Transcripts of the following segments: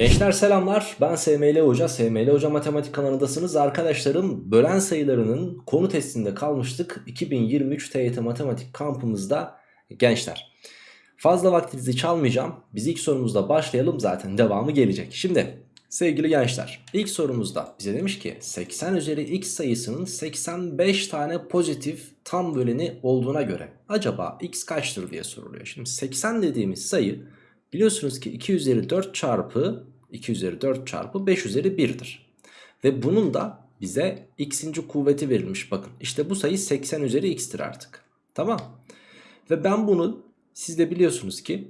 Gençler selamlar. Ben SML Hoca. SML Hoca Matematik kanalındasınız. Arkadaşlarım bölen sayılarının konu testinde kalmıştık. 2023 TYT Matematik kampımızda gençler. Fazla vaktinizi çalmayacağım. Biz ilk sorumuzda başlayalım. Zaten devamı gelecek. Şimdi sevgili gençler ilk sorumuzda bize demiş ki 80 üzeri x sayısının 85 tane pozitif tam böleni olduğuna göre acaba x kaçtır diye soruluyor. Şimdi 80 dediğimiz sayı Biliyorsunuz ki 2 üzeri 4 çarpı 2 üzeri 4 çarpı 5 üzeri 1'dir. Ve bunun da bize x'inci kuvveti verilmiş bakın. İşte bu sayı 80 üzeri x'tir artık. Tamam. Ve ben bunu siz de biliyorsunuz ki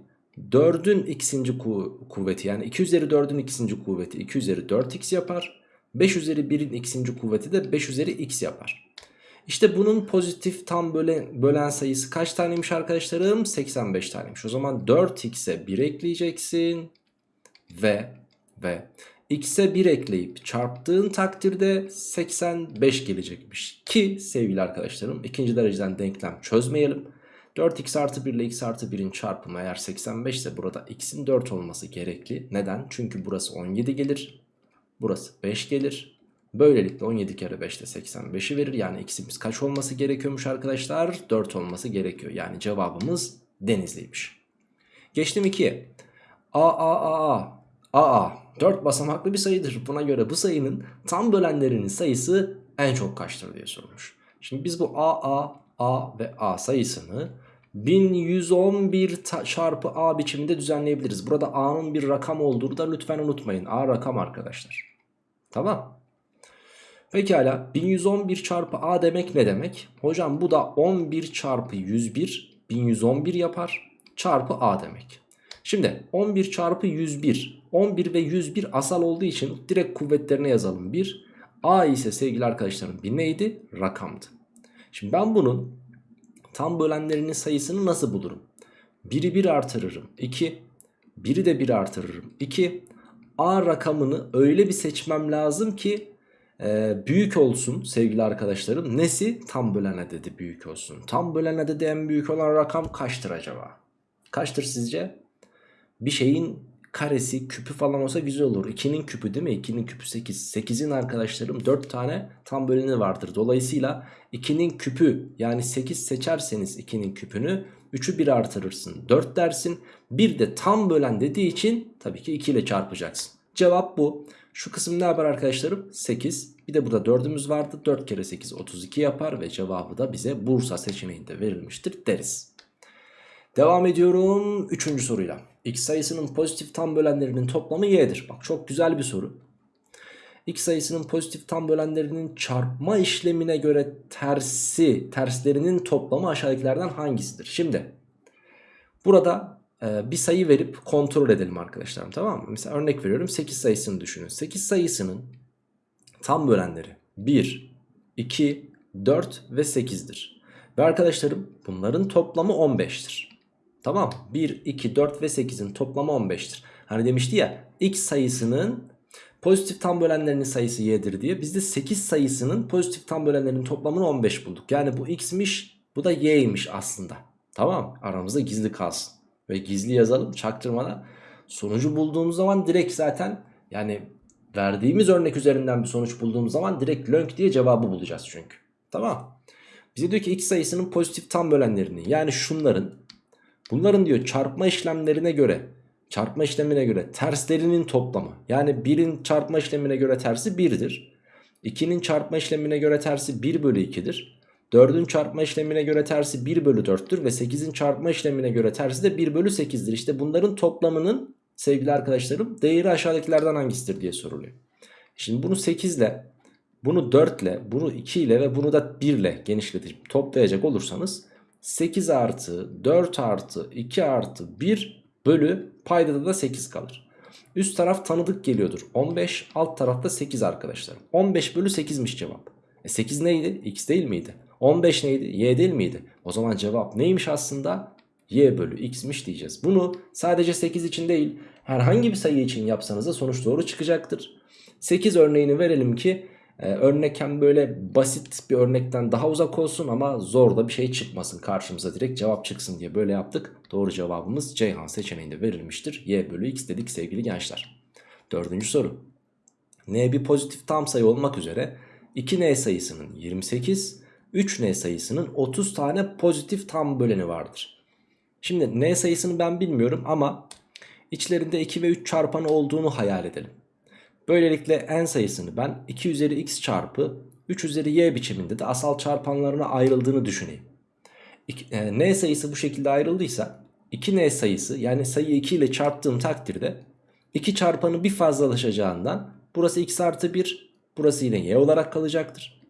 4'ün x'inci ku kuvveti yani 2 üzeri 4'ün x'inci kuvveti 2 üzeri 4x yapar. 5 üzeri 1'in x'inci kuvveti de 5 üzeri x yapar. İşte bunun pozitif tam bölen, bölen sayısı kaç taneymiş arkadaşlarım? 85 taneymiş. O zaman 4x'e 1 ekleyeceksin. Ve ve x'e 1 ekleyip çarptığın takdirde 85 gelecekmiş. Ki sevgili arkadaşlarım ikinci dereceden denklem çözmeyelim. 4x artı 1 ile x artı 1'in çarpımı eğer 85 ise burada x'in 4 olması gerekli. Neden? Çünkü burası 17 gelir. Burası 5 gelir. Böylelikle 17 kere 5 de 85'i verir. Yani x'imiz kaç olması gerekiyormuş arkadaşlar? 4 olması gerekiyor. Yani cevabımız Denizli'ymiş. Geçtim 2'ye. A A A A A A 4 basamaklı bir sayıdır. Buna göre bu sayının tam bölenlerinin sayısı en çok kaçtır diye sormuş. Şimdi biz bu A A ve A sayısını 1111 çarpı A biçiminde düzenleyebiliriz. Burada A'nın bir rakam olduğunu da lütfen unutmayın. A rakam arkadaşlar. Tamam. Pekala 1111 çarpı a demek ne demek? Hocam bu da 11 çarpı 101 1111 yapar çarpı a demek. Şimdi 11 çarpı 101 11 ve 101 asal olduğu için direkt kuvvetlerine yazalım 1. A ise sevgili arkadaşlarım bir neydi? Rakamdı. Şimdi ben bunun tam bölenlerinin sayısını nasıl bulurum? 1'i 1 artırırım 2. 1'i de 1 artırırım 2. A rakamını öyle bir seçmem lazım ki e, büyük olsun sevgili arkadaşlarım. Nesi? Tam bölen adedi büyük olsun. Tam bölen adedi en büyük olan rakam kaçtır acaba? Kaçtır sizce? Bir şeyin karesi küpü falan olsa güzel olur. 2'nin küpü değil mi? 2'nin küpü 8. 8'in arkadaşlarım 4 tane tam böleni vardır. Dolayısıyla 2'nin küpü yani 8 seçerseniz 2'nin küpünü 3'ü 1 artırırsın. 4 dersin. Bir de tam bölen dediği için tabii ki 2 ile çarpacaksın. Cevap bu. Şu kısım ne yapar arkadaşlarım? 8. Bir de burada 4'ümüz vardı. 4 kere 8 32 yapar ve cevabı da bize Bursa seçeneğinde verilmiştir deriz. Devam ediyorum 3. soruyla. X sayısının pozitif tam bölenlerinin toplamı y'dir. Bak çok güzel bir soru. X sayısının pozitif tam bölenlerinin çarpma işlemine göre tersi, terslerinin toplamı aşağıdakilerden hangisidir? Şimdi burada e, bir sayı verip kontrol edelim arkadaşlarım tamam mı? Mesela örnek veriyorum 8 sayısını düşünün. 8 sayısının tam bölenleri 1, 2, 4 ve 8'dir. Ve arkadaşlarım bunların toplamı 15'tir. Tamam 1, 2, 4 ve 8'in toplamı 15'tir. Hani demişti ya x sayısının pozitif tam bölenlerinin sayısı y'dir diye. Biz de 8 sayısının pozitif tam bölenlerinin toplamını 15 bulduk. Yani bu x'miş bu da y'ymiş aslında. Tamam aramızda gizli kalsın. Ve gizli yazalım çaktırmadan. Sonucu bulduğumuz zaman direkt zaten yani verdiğimiz örnek üzerinden bir sonuç bulduğumuz zaman direkt lönk diye cevabı bulacağız çünkü. Tamam. Bize diyor ki x sayısının pozitif tam bölenlerini yani şunların bunların diyor çarpma işlemlerine göre çarpma işlemine göre terslerinin toplamı. Yani 1'in çarpma işlemine göre tersi 1'dir. 2'nin çarpma işlemine göre tersi 1 bölü 2'dir. 4'ün çarpma işlemine göre tersi 1 bölü 4'tür ve 8'in çarpma işlemine göre tersi de 1 bölü 8'dir. İşte bunların toplamının sevgili arkadaşlarım değeri aşağıdakilerden hangisidir diye soruluyor. Şimdi bunu 8 ile bunu 4 ile bunu 2 ile ve bunu da 1 ile genişletip toplayacak olursanız 8 artı 4 artı 2 artı 1 bölü paydada da 8 kalır. Üst taraf tanıdık geliyordur 15 alt tarafta 8 arkadaşlar. 15 bölü 8'miş cevap. E 8 neydi? X değil miydi? 15 neydi? Y değil miydi? O zaman cevap neymiş aslında? Y bölü X'miş diyeceğiz. Bunu sadece 8 için değil herhangi bir sayı için yapsanız da sonuç doğru çıkacaktır. 8 örneğini verelim ki e, örnek hem böyle basit bir örnekten daha uzak olsun ama zor da bir şey çıkmasın karşımıza direkt cevap çıksın diye böyle yaptık. Doğru cevabımız Ceyhan seçeneğinde verilmiştir. Y bölü X dedik sevgili gençler. Dördüncü soru. N bir pozitif tam sayı olmak üzere 2N sayısının 28, 3N sayısının 30 tane pozitif tam böleni vardır. Şimdi N sayısını ben bilmiyorum ama içlerinde 2 ve 3 çarpanı olduğunu hayal edelim. Böylelikle N sayısını ben 2 üzeri x çarpı 3 üzeri y biçiminde de asal çarpanlarına ayrıldığını düşüneyim. E, N sayısı bu şekilde ayrıldıysa 2N sayısı yani sayı 2 ile çarptığım takdirde 2 çarpanı bir fazlalaşacağından burası x artı 1 burası yine y olarak kalacaktır.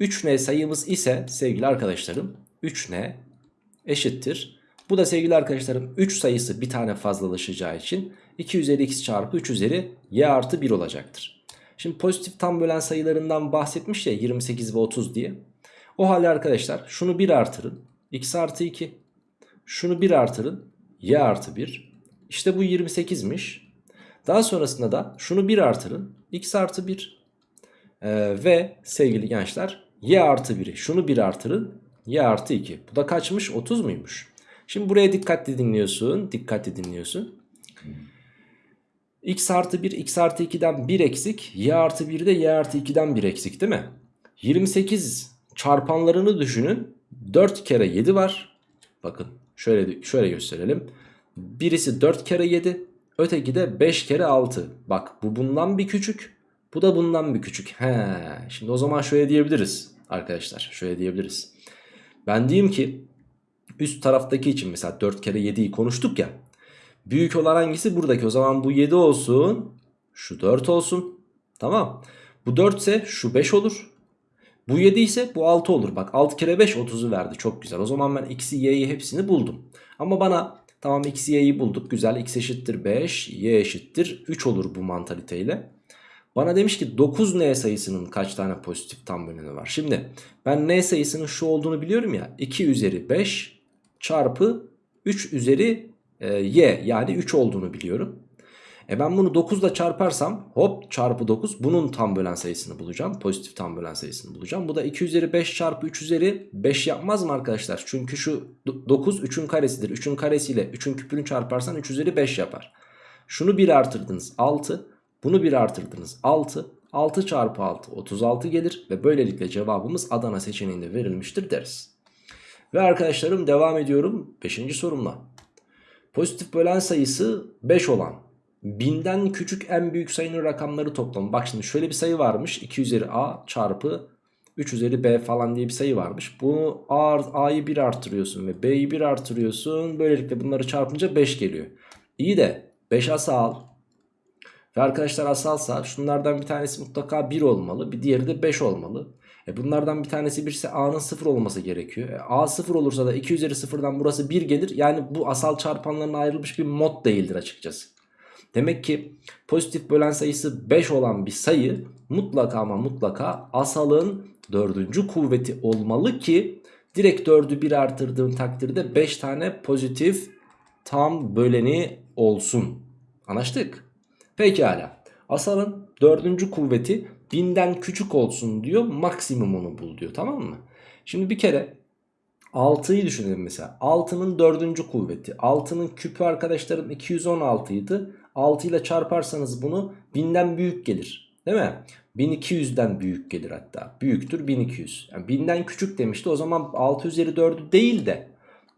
3N sayımız ise sevgili arkadaşlarım 3N eşittir. Bu da sevgili arkadaşlarım 3 sayısı bir tane fazlalaşacağı için 2 üzeri x çarpı 3 üzeri y artı 1 olacaktır. Şimdi pozitif tam bölen sayılarından bahsetmiş ya 28 ve 30 diye. O halde arkadaşlar şunu 1 artırın. x artı 2. Şunu 1 artırın. y artı 1. İşte bu 28'miş. Daha sonrasında da şunu 1 artırın. x artı 1. Ee, ve sevgili gençler y artı 1'i şunu 1 artırın. y artı 2. Bu da kaçmış? 30 muymuş? Şimdi buraya dikkatli dinliyorsun. Dikkatli dinliyorsun. x artı 1 x artı 2'den 1 eksik. y artı 1 de y artı 2'den 1 eksik değil mi? 28 çarpanlarını düşünün. 4 kere 7 var. Bakın şöyle şöyle gösterelim. Birisi 4 kere 7. Öteki de 5 kere 6. Bak bu bundan bir küçük. Bu da bundan bir küçük. He, şimdi o zaman şöyle diyebiliriz arkadaşlar. Şöyle diyebiliriz. Ben diyeyim ki üst taraftaki için mesela 4 kere 7'yi konuştuk ya. Büyük olan hangisi? Buradaki. O zaman bu 7 olsun. Şu 4 olsun. Tamam. Bu 4 ise şu 5 olur. Bu 7 ise bu 6 olur. Bak 6 kere 5 30'u verdi. Çok güzel. O zaman ben x'i y'yi hepsini buldum. Ama bana tamam x'i y'yi bulduk. Güzel. x eşittir 5. y eşittir 3 olur bu mantaliteyle. Bana demiş ki 9n sayısının kaç tane pozitif tam böleni var. Şimdi ben n sayısının şu olduğunu biliyorum ya. 2 üzeri 5 çarpı 3 üzeri e, y yani 3 olduğunu biliyorum. E ben bunu 9 ile çarparsam hop çarpı 9 bunun tam bölen sayısını bulacağım. Pozitif tam bölen sayısını bulacağım. Bu da 2 üzeri 5 çarpı 3 üzeri 5 yapmaz mı arkadaşlar? Çünkü şu 9 3'ün karesidir. 3'ün karesiyle 3'ün küpünü çarparsan 3 üzeri 5 yapar. Şunu 1 artırdınız 6. Bunu 1 artırdınız 6. 6 çarpı 6 36 gelir ve böylelikle cevabımız Adana seçeneğinde verilmiştir deriz. Ve arkadaşlarım devam ediyorum 5. sorumla. Pozitif bölen sayısı 5 olan binden küçük en büyük sayının rakamları toplamı. Bak şimdi şöyle bir sayı varmış 2 üzeri a çarpı 3 üzeri b falan diye bir sayı varmış. Bunu a'yı 1 artırıyorsun ve b'yi 1 artırıyorsun. Böylelikle bunları çarpınca 5 geliyor. İyi de 5 asal ve arkadaşlar asalsa şunlardan bir tanesi mutlaka 1 olmalı. Bir diğeri de 5 olmalı. E bunlardan bir tanesi 1 ise a'nın 0 olması gerekiyor. E a 0 olursa da 2 üzeri 0'dan burası 1 gelir. Yani bu asal çarpanlarına ayrılmış bir mod değildir açıkçası. Demek ki pozitif bölen sayısı 5 olan bir sayı mutlaka ama mutlaka asalın dördüncü kuvveti olmalı ki direkt 4'ü 1 artırdığım takdirde 5 tane pozitif tam böleni olsun. Anlaştık? Pekala. Asalın dördüncü kuvveti binden küçük olsun diyor maksimumunu bul diyor tamam mı? Şimdi bir kere 6'yı düşünelim mesela. 6'nın dördüncü kuvveti. 6'nın küpü arkadaşlarım 216 idi. 6 ile çarparsanız bunu 1000'den büyük gelir değil mi? 1200'den büyük gelir hatta. Büyüktür 1200 yani 1000'den küçük demişti o zaman 6 üzeri 4'ü değil de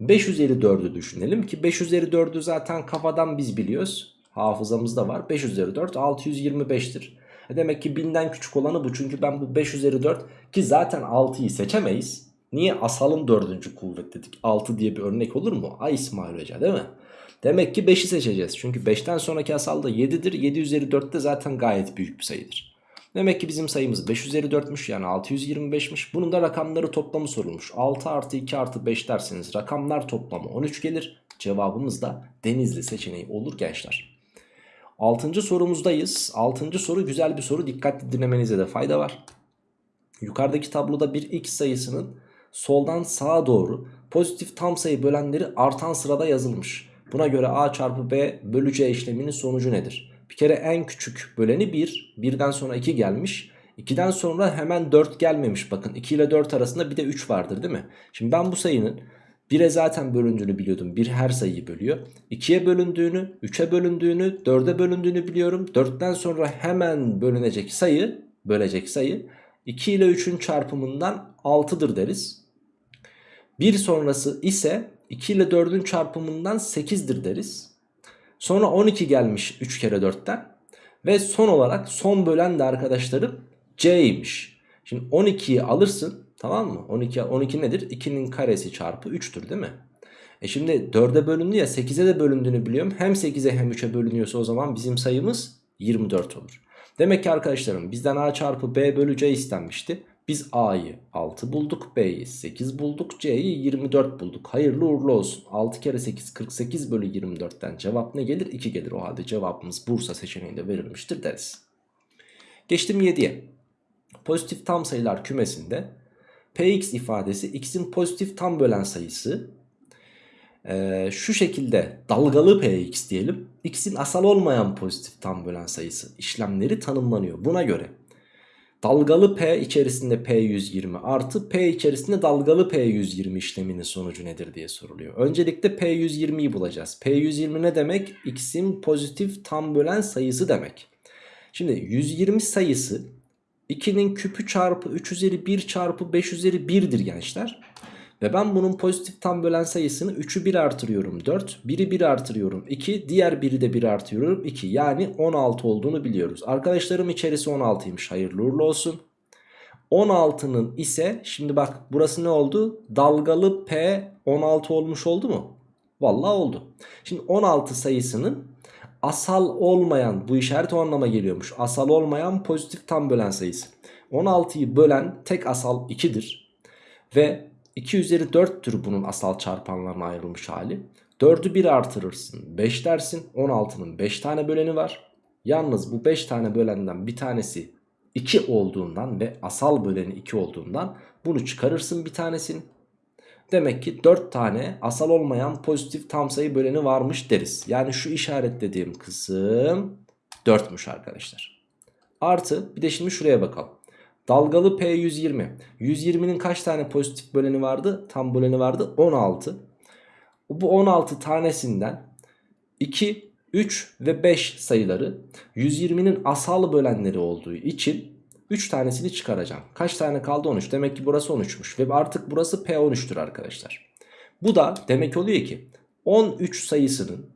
5 üzeri 4'ü düşünelim ki 5 üzeri 4'ü zaten kafadan biz biliyoruz. Hafızamızda var. 5 üzeri 4 625'tir e demek ki 1000'den küçük olanı bu çünkü ben bu 5 üzeri 4 ki zaten 6'yı seçemeyiz Niye asalın dördüncü kuvvet dedik 6 diye bir örnek olur mu? Ay İsmail Hoca değil mi? Demek ki 5'i seçeceğiz. Çünkü 5'ten sonraki asal da 7'dir. 7 üzeri 4 de zaten gayet büyük bir sayıdır. Demek ki bizim sayımız 5 üzeri 4'müş yani 625'miş. Bunun da rakamları toplamı sorulmuş. 6 artı 2 artı 5 derseniz rakamlar toplamı 13 gelir. Cevabımız da Denizli seçeneği olur gençler. 6. sorumuzdayız. 6. soru güzel bir soru. Dikkatli dinlemenize de fayda var. Yukarıdaki tabloda bir x sayısının soldan sağa doğru pozitif tam sayı bölenleri artan sırada yazılmış. Buna göre a çarpı b bölü c işleminin sonucu nedir? Bir kere en küçük böleni 1. 1'den sonra 2 gelmiş. 2'den sonra hemen 4 gelmemiş. Bakın 2 ile 4 arasında bir de 3 vardır değil mi? Şimdi ben bu sayının 1'e zaten bölündüğünü biliyordum. 1 her sayıyı bölüyor. 2'ye bölündüğünü, 3'e bölündüğünü, 4'e bölündüğünü biliyorum. 4'ten sonra hemen bölünecek sayı, bölecek sayı 2 ile 3'ün çarpımından 6'dır deriz. 1 sonrası ise 2 ile 4'ün çarpımından 8'dir deriz. Sonra 12 gelmiş 3 kere 4'ten. Ve son olarak son bölen de arkadaşlarım c'ymiş. Şimdi 12'yi alırsın tamam mı? 12, 12 nedir? 2'nin karesi çarpı 3'tür değil mi? E şimdi 4'e bölündü ya 8'e de bölündüğünü biliyorum. Hem 8'e hem 3'e bölünüyorsa o zaman bizim sayımız 24 olur. Demek ki arkadaşlarım bizden a çarpı b bölü c istenmişti. Biz a'yı 6 bulduk, b'yi 8 bulduk, c'yi 24 bulduk. Hayırlı uğurlu olsun. 6 kere 8 48 bölü 24'ten cevap ne gelir? 2 gelir. O halde cevabımız Bursa seçeneğinde verilmiştir deriz. Geçtim 7'ye. Pozitif tam sayılar kümesinde px ifadesi x'in pozitif tam bölen sayısı ee, şu şekilde dalgalı px diyelim. x'in asal olmayan pozitif tam bölen sayısı işlemleri tanımlanıyor. Buna göre dalgalı p içerisinde p120 artı p içerisinde dalgalı p120 işleminin sonucu nedir diye soruluyor. Öncelikle p120'yi bulacağız. p120 ne demek? x'in pozitif tam bölen sayısı demek. Şimdi 120 sayısı 2'nin küpü çarpı 3 üzeri 1 çarpı 5 üzeri 1'dir gençler. Ve ben bunun pozitif tam bölen sayısını 3'ü 1 artırıyorum 4. 1'i 1 artırıyorum 2. Diğer 1'i de 1 artırıyorum 2. Yani 16 olduğunu biliyoruz. Arkadaşlarım içerisi 16'ymış. Hayırlı uğurlu olsun. 16'nın ise şimdi bak burası ne oldu? Dalgalı P 16 olmuş oldu mu? Vallahi oldu. Şimdi 16 sayısının asal olmayan bu işaret o anlama geliyormuş. Asal olmayan pozitif tam bölen sayısı. 16'yı bölen tek asal 2'dir. Ve 2 üzeri 4'tür bunun asal çarpanlarına ayrılmış hali. 4'ü 1 artırırsın 5 dersin. 16'nın 5 tane böleni var. Yalnız bu 5 tane bölenden bir tanesi 2 olduğundan ve asal böleni 2 olduğundan bunu çıkarırsın bir tanesini. Demek ki 4 tane asal olmayan pozitif tam sayı böleni varmış deriz. Yani şu işaretlediğim kısım 4'müş arkadaşlar. Artı bir de şimdi şuraya bakalım. Dalgalı P120. 120'nin kaç tane pozitif böleni vardı? Tam böleni vardı 16. Bu 16 tanesinden 2, 3 ve 5 sayıları 120'nin asal bölenleri olduğu için 3 tanesini çıkaracağım. Kaç tane kaldı 13. Demek ki burası 13'müş ve artık burası P13'tür arkadaşlar. Bu da demek oluyor ki 13 sayısının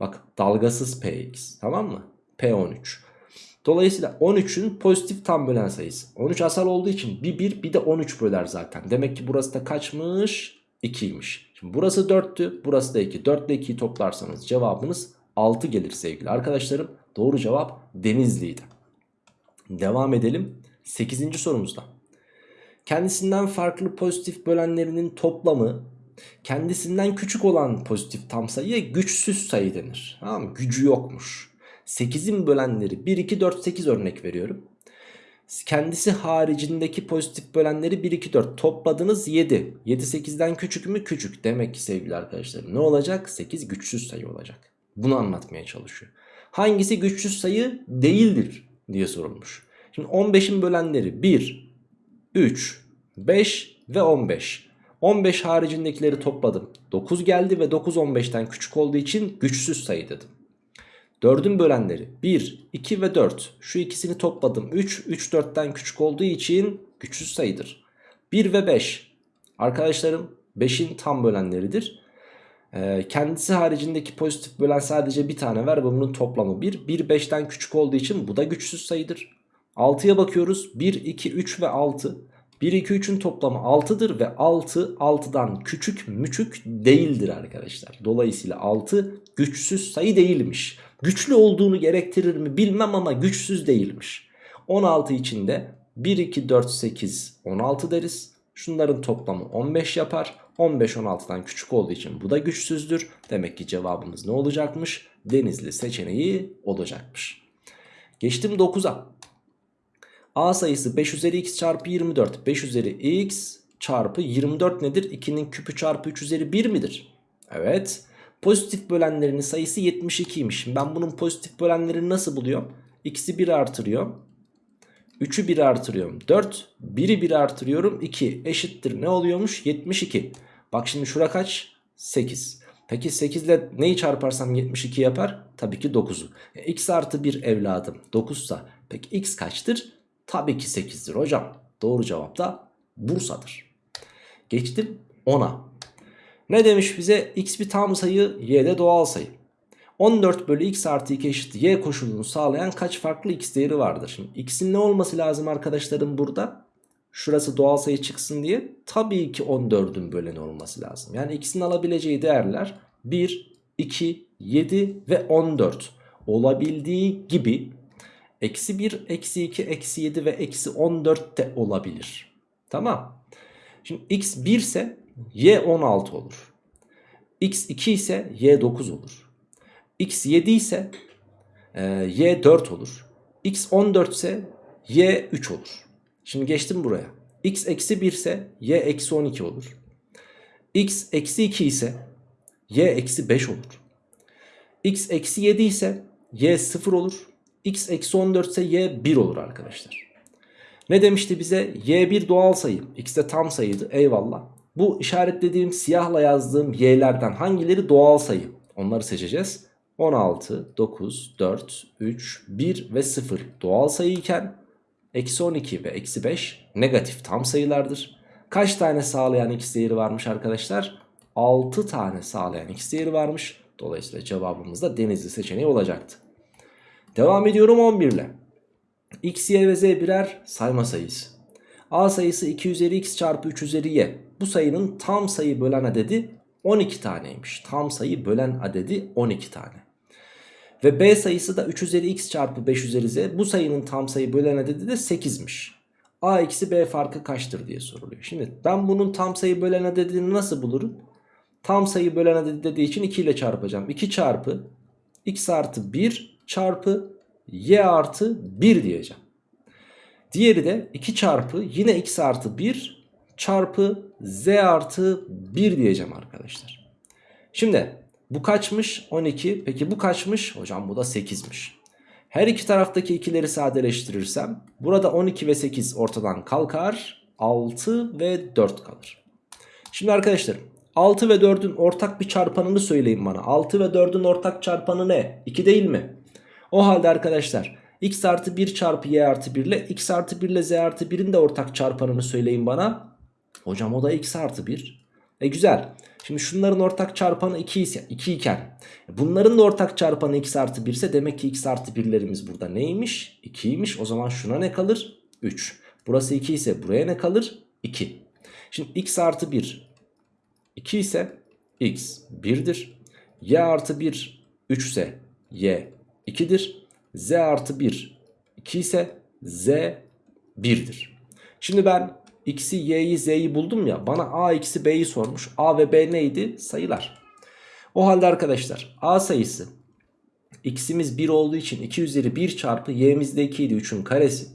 bak dalgasız Px tamam mı? P13. Dolayısıyla 13'ün pozitif tam bölen sayısı. 13 asal olduğu için bir 1 bir de 13 böler zaten. Demek ki burası da kaçmış? 2'ymiş. Şimdi burası 4'tü burası da 2. 4 ile 2'yi toplarsanız cevabınız 6 gelir sevgili arkadaşlarım. Doğru cevap Denizli'ydi. Devam edelim 8. sorumuzda. Kendisinden farklı pozitif bölenlerinin toplamı kendisinden küçük olan pozitif tam sayıya güçsüz sayı denir. Tamam? Gücü yokmuş. 8'in bölenleri 1, 2, 4, 8 örnek veriyorum. Kendisi haricindeki pozitif bölenleri 1, 2, 4 topladınız 7. 7 8'den küçük mü? Küçük. Demek ki sevgili arkadaşlarım ne olacak? 8 güçsüz sayı olacak. Bunu anlatmaya çalışıyor. Hangisi güçsüz sayı değildir diye sorulmuş. Şimdi 15'in bölenleri 1, 3, 5 ve 15. 15 haricindekileri topladım. 9 geldi ve 9 15'ten küçük olduğu için güçsüz sayı dedim. 4'ün bölenleri 1, 2 ve 4. Şu ikisini topladım. 3, 3 4'ten küçük olduğu için güçsüz sayıdır. 1 ve 5. Arkadaşlarım 5'in tam bölenleridir. Ee, kendisi haricindeki pozitif bölen sadece bir tane var ve bunun toplamı 1. 1 5'ten küçük olduğu için bu da güçsüz sayıdır. 6'ya bakıyoruz. 1, 2, 3 ve 6. 1, 2, 3'ün toplamı 6'dır ve 6 6'dan küçük müçük değildir arkadaşlar. Dolayısıyla 6 güçsüz sayı değilmiş. Güçlü olduğunu gerektirir mi bilmem ama güçsüz değilmiş. 16 içinde 1, 2, 4, 8, 16 deriz. Şunların toplamı 15 yapar. 15 16'dan küçük olduğu için bu da güçsüzdür. Demek ki cevabımız ne olacakmış? Denizli seçeneği olacakmış. Geçtim 9'a. A sayısı 5 üzeri x çarpı 24. 5 üzeri x çarpı 24 nedir? 2'nin küpü çarpı 3 üzeri 1 midir? Evet. Pozitif bölenlerinin sayısı 72'ymiş. Ben bunun pozitif bölenlerini nasıl buluyorum? X'i 1 artırıyorum. 3'ü 1 artırıyorum 4. 1'i 1 artırıyorum 2 eşittir ne oluyormuş? 72. Bak şimdi şura kaç? 8. Peki 8 ile neyi çarparsam 72 yapar? Tabii ki 9'u. E, x artı 1 evladım 9 sa peki x kaçtır? Tabii ki 8'dir hocam. Doğru cevap da Bursa'dır. Geçtim 10'a. Ne demiş bize? x bir tam sayı, y de doğal sayı. 14 bölü x artı 2 eşit y koşulunu sağlayan kaç farklı x değeri vardır? Şimdi x'in ne olması lazım arkadaşlarım burada? Şurası doğal sayı çıksın diye tabii ki 14'ün böleni olması lazım. Yani x'in alabileceği değerler 1, 2, 7 ve 14 olabildiği gibi eksi 1, eksi 2, eksi 7 ve eksi 14 de olabilir. Tamam. Şimdi x 1 ise y 16 olur. x 2 ise y 9 olur. X 7 ise e, y 4 olur. x 14 ise y 3 olur. Şimdi geçtim buraya. x eksi 1 ise y eksi 12 olur. x eksi 2 ise y eksi 5 olur. x eksi 7 ise y 0 olur. x eksi 14 ise y 1 olur arkadaşlar. Ne demişti bize? y1 doğal sayı. x de tam sayıydı. Eyvallah. Bu işaretlediğim siyahla yazdığım y'lerden hangileri doğal sayı? Onları seçeceğiz. 16, 9, 4, 3, 1 ve 0 doğal sayı iken eksi 12 ve eksi 5 negatif tam sayılardır. Kaç tane sağlayan x değeri varmış arkadaşlar? 6 tane sağlayan x değeri varmış. Dolayısıyla cevabımız da denizli seçeneği olacaktı. Devam ediyorum 11 ile. x, y ve z birer sayma sayısı. a sayısı 2 üzeri x çarpı 3 üzeri y. Bu sayının tam sayı bölen adedi 12 taneymiş. Tam sayı bölen adedi 12 tane. Ve b sayısı da 3 üzeri x çarpı 5 üzeri z. Bu sayının tam sayı bölen adedi de 8'miş. a eksi b farkı kaçtır diye soruluyor. Şimdi ben bunun tam sayı bölen adedini nasıl bulurum? Tam sayı bölen adedi dediği için 2 ile çarpacağım. 2 çarpı x artı 1 çarpı y artı 1 diyeceğim. Diğeri de 2 çarpı yine x artı 1 çarpı z artı 1 diyeceğim arkadaşlar. Şimdi bu kaçmış? 12. Peki bu kaçmış? Hocam bu da 8'miş. Her iki taraftaki ikileri sadeleştirirsem burada 12 ve 8 ortadan kalkar. 6 ve 4 kalır. Şimdi arkadaşlar 6 ve 4'ün ortak bir çarpanını söyleyin bana. 6 ve 4'ün ortak çarpanı ne? 2 değil mi? O halde arkadaşlar x artı 1 çarpı y artı 1 ile x artı 1 ile z artı 1'in de ortak çarpanını söyleyin bana. Hocam o da x artı 1. E güzel. Şimdi şunların ortak çarpanı 2 ise 2 iken bunların da ortak çarpanı x artı 1 ise demek ki x artı 1'lerimiz burada neymiş? 2'ymiş. O zaman şuna ne kalır? 3. Burası 2 ise buraya ne kalır? 2. Şimdi x artı 1 2 ise x 1'dir. y artı 1 3 ise y 2'dir. z artı 1 2 ise z 1'dir. Şimdi ben x'i y'yi z'yi buldum ya bana a eksi b'yi sormuş. a ve b neydi? Sayılar. O halde arkadaşlar a sayısı x'imiz 1 olduğu için 2 üzeri 1 çarpı y'miz de 2 idi 3'ün karesi.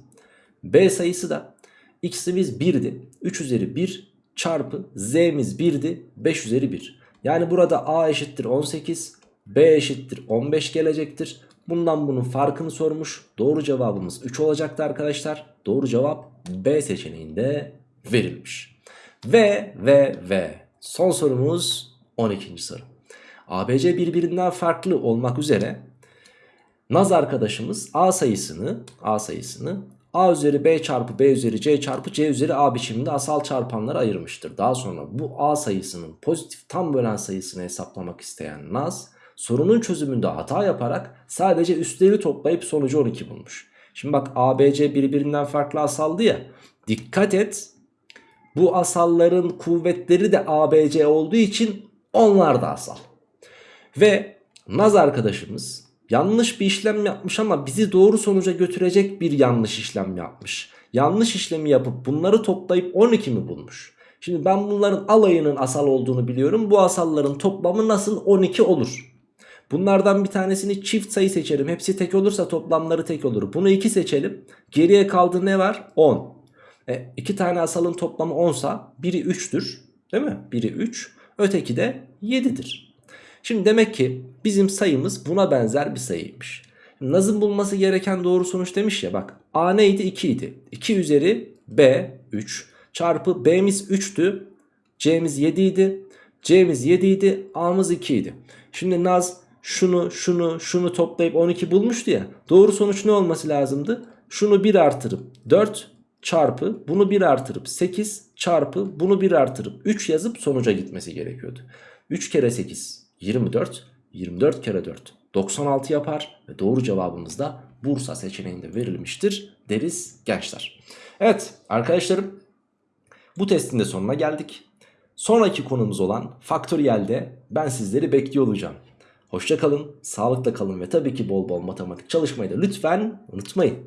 b sayısı da x'imiz 1'di. 3 üzeri 1 çarpı z'miz 1'di 5 üzeri 1. Yani burada a eşittir 18 b eşittir 15 gelecektir. Bundan bunun farkını sormuş. Doğru cevabımız 3 olacaktı arkadaşlar. Doğru cevap B seçeneğinde verilmiş. Ve ve ve son sorumuz 12. soru. ABC birbirinden farklı olmak üzere Naz arkadaşımız A sayısını A sayısını A üzeri B çarpı B üzeri C çarpı C üzeri A biçiminde asal çarpanlara ayırmıştır. Daha sonra bu A sayısının pozitif tam bölen sayısını hesaplamak isteyen Naz sorunun çözümünde hata yaparak sadece üstleri toplayıp sonucu 12 bulmuş. Şimdi bak ABC birbirinden farklı asaldı ya. Dikkat et. Bu asalların kuvvetleri de ABC olduğu için onlar da asal. Ve Naz arkadaşımız yanlış bir işlem yapmış ama bizi doğru sonuca götürecek bir yanlış işlem yapmış. Yanlış işlemi yapıp bunları toplayıp 12 mi bulmuş? Şimdi ben bunların alayının asal olduğunu biliyorum. Bu asalların toplamı nasıl 12 olur? Bunlardan bir tanesini çift sayı seçerim. Hepsi tek olursa toplamları tek olur. Bunu 2 seçelim. Geriye kaldı ne var? 10. E, iki tane asalın toplamı 10 sa biri 3'tür. Değil mi? Biri 3. Öteki de 7'dir. Şimdi demek ki bizim sayımız buna benzer bir sayıymış. Naz'ın bulması gereken doğru sonuç demiş ya bak. A neydi? 2 idi. 2 üzeri B 3 çarpı B'miz 3'tü. C'miz 7 idi. C'miz 7 idi A'mız 2 idi. Şimdi Naz şunu şunu şunu toplayıp 12 bulmuştu ya. Doğru sonuç ne olması lazımdı? Şunu 1 artırıp 4 çarpı bunu 1 artırıp 8 çarpı bunu 1 artırıp 3 yazıp sonuca gitmesi gerekiyordu. 3 kere 8 24 24 kere 4 96 yapar ve doğru cevabımız da Bursa seçeneğinde verilmiştir deriz gençler. Evet arkadaşlarım bu testin de sonuna geldik. Sonraki konumuz olan faktöriyelde ben sizleri bekliyor olacağım. Hoşça kalın, sağlıkla kalın ve tabii ki bol bol matematik çalışmayı da lütfen unutmayın.